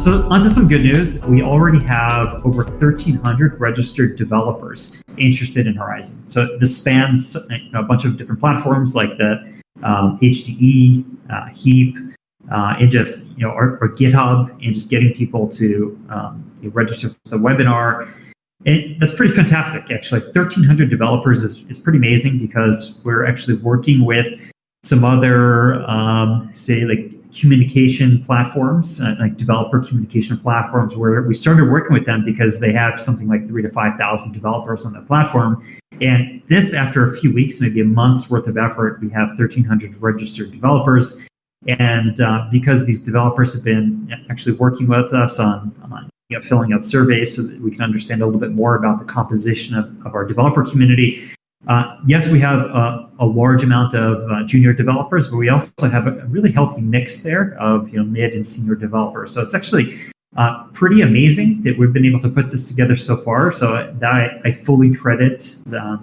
so onto some good news. We already have over 1,300 registered developers interested in Horizen. So this spans a bunch of different platforms like the um, HDE, uh, Heap, uh, and just you know or, our, GitHub, and just getting people to um, register for the webinar. And that's pretty fantastic, actually. 1,300 developers is, is pretty amazing because we're actually working with some other, um, say, like communication platforms, uh, like developer communication platforms, where we started working with them because they have something like three to 5,000 developers on the platform. And this, after a few weeks, maybe a month's worth of effort, we have 1,300 registered developers. And uh, because these developers have been actually working with us on, on you know, filling out surveys so that we can understand a little bit more about the composition of, of our developer community, uh, yes, we have a, large amount of uh, junior developers, but we also have a really healthy mix there of you know mid and senior developers. So it's actually uh, pretty amazing that we've been able to put this together so far. So that I, I fully credit the,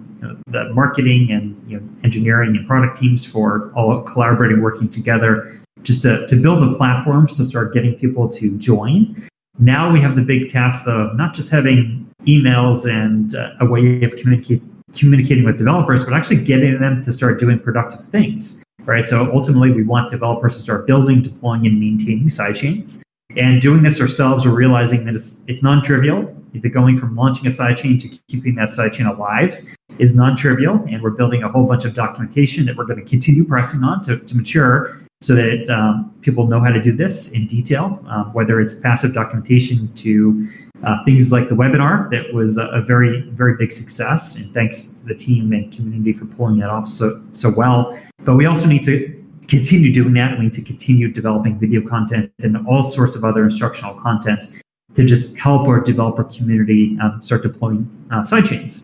the marketing and you know, engineering and product teams for all collaborating, working together, just to, to build the platforms to start getting people to join. Now we have the big task of not just having emails and uh, a way of communicating communicating with developers, but actually getting them to start doing productive things, right? So ultimately, we want developers to start building, deploying, and maintaining sidechains. And doing this ourselves, we're realizing that it's it's non-trivial. The going from launching a sidechain to keeping that sidechain alive is non-trivial, and we're building a whole bunch of documentation that we're going to continue pressing on to, to mature so that um, people know how to do this in detail, um, whether it's passive documentation to uh, things like the webinar that was a, a, very, very big success. And thanks to the team and community for pulling that off so, so well. But we also need to continue doing that. We need to continue developing video content and all sorts of other instructional content to just help our developer community um, start deploying uh, sidechains.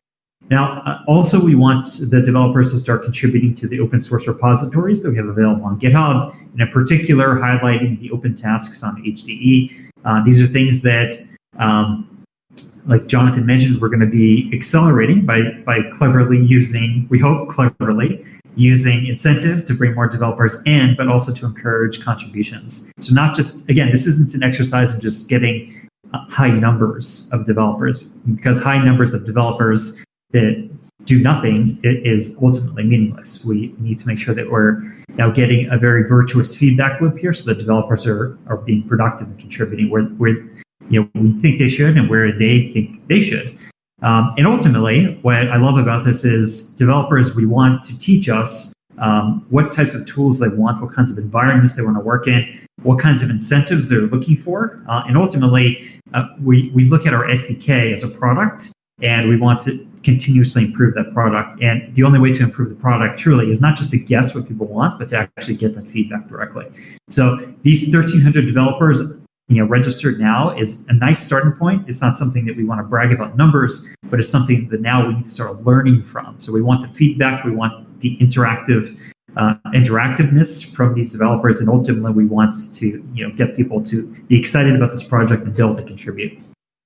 Now, uh, also we want the developers to start contributing to the open source repositories that we have available on GitHub, and in particular, highlighting the open tasks on HDE. Uh, these are things that, um, like Jonathan mentioned, we're going to be accelerating by, by cleverly using, we hope cleverly, using incentives to bring more developers in, but also to encourage contributions. So not just, again, this isn't an exercise in just getting uh, high numbers of developers, because high numbers of developers that do nothing is ultimately meaningless. We need to make sure that we're now getting a very virtuous feedback loop here so the developers are, are being productive and contributing where, where you know, we think they should and where they think they should. Um, and ultimately, what I love about this is developers, we want to teach us um, what types of tools they want, what kinds of environments they want to work in, what kinds of incentives they're looking for. Uh, and ultimately, uh, we, we look at our SDK as a product and we want to continuously improve that product. And the only way to improve the product truly is not just to guess what people want, but to actually get that feedback directly. So these 1,300 developers, you know, registered now is a nice starting point. It's not something that we want to brag about numbers, but it's something that now we need to start learning from. So we want the feedback, we want the interactive uh, interactiveness from these developers, and ultimately we want to you know get people to be excited about this project and build and contribute.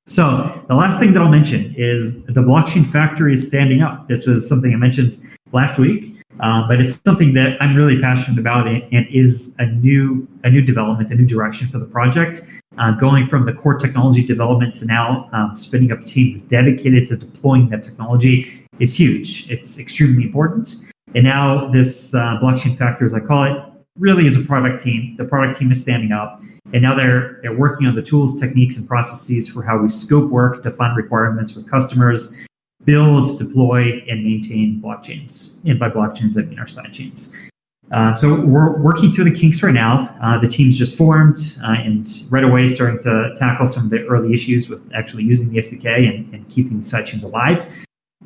So the last thing that I'll mention is the blockchain factory is standing up. This was something I mentioned last week, uh, but it's something that I'm really passionate about and, and, is a new a new development, a new direction for the project. Uh, going from the core technology development to now um, spinning up a team that's dedicated to deploying that technology is huge. It's extremely important. And now this uh, blockchain factory, as I call it, really is a product team. The product team is standing up, and now they're they're working on the tools, techniques, and processes for how we scope work, define requirements with customers, build, deploy, and maintain blockchains. And by blockchains, I mean our sidechains. Uh, so we're working through the kinks right now. Uh, the team's just formed uh, and right away starting to tackle some of the early issues with actually using the SDK and, and keeping sidechains alive.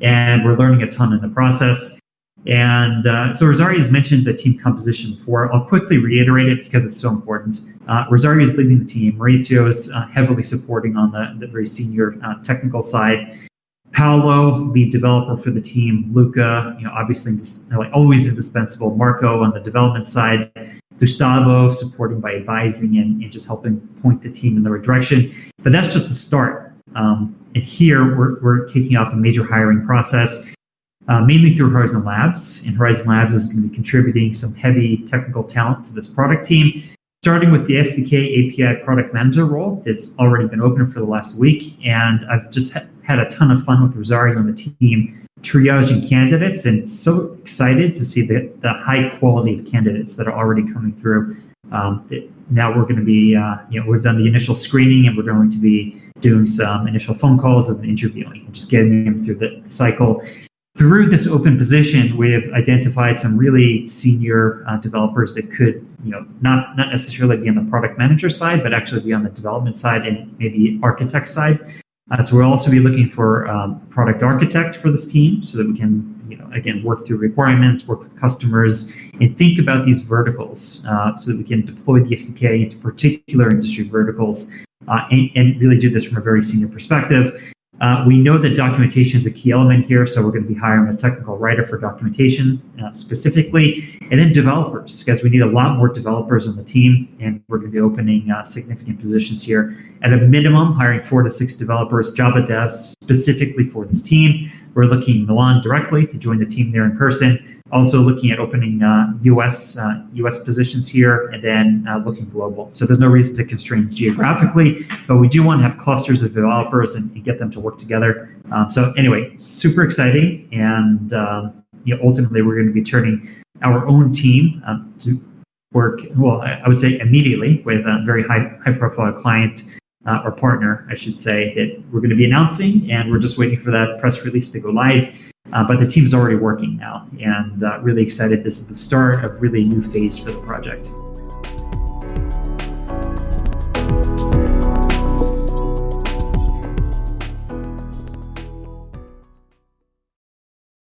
And we're learning a ton in the process. And uh, so Rosario has mentioned the team composition before. I'll quickly reiterate it because it's so important. Uh, Rosario is leading the team. Mauricio is uh, heavily supporting on the, the very senior uh, technical side. Paolo, lead developer for the team. Luca, you know, obviously like always indispensable. Marco on the development side. Gustavo supporting by advising and, and just helping point the team in the right direction. But that's just the start. Um, and here we're, we're kicking off a major hiring process uh, mainly through Horizen Labs. And Horizen Labs is going to be contributing some heavy technical talent to this product team. starting with the SDK API product manager role that's already been open for the last week. And I've just ha- had a ton of fun with Rosario and the team triaging candidates and so excited to see the, the high quality of candidates that are already coming through. Um, now we're going to be, uh, you know, we've done the initial screening and we're going to be doing some initial phone calls and interviewing and just getting them through the, the cycle. Through this open position, we've identified some really senior uh, developers that could, you know, not not necessarily be on the product manager side, but actually be on the development side and maybe architect side. Uh, so we'll also be looking for um, product architect for this team so that we can, you know, again, work through requirements, work with customers, and think about these verticals uh, so that we can deploy the SDK into particular industry verticals uh, and, and, really do this from a very senior perspective. Uh, we know that documentation is a key element here, so we're going to be hiring a technical writer for documentation uh, specifically, and then developers, because we need a lot more developers on the team, and we're going to be opening uh, significant positions here. At a minimum, hiring four to six developers, Java devs specifically for this team. We're looking Milan directly to join the team there in person. Also looking at opening uh, US uh, US positions here, and then uh, looking global. So there's no reason to constrain geographically, but we do want to have clusters of developers and, and get them to work together. Um, so anyway, super exciting, and um, you know, ultimately we're going to be turning our own team um, to work. Well, I would say immediately with a very high high profile client uh, or partner, I should say, that we're going to be announcing, and we're just waiting for that press release to go live. Uh, but the team's already working now, and uh, really excited. This is the start of really new phase for the project.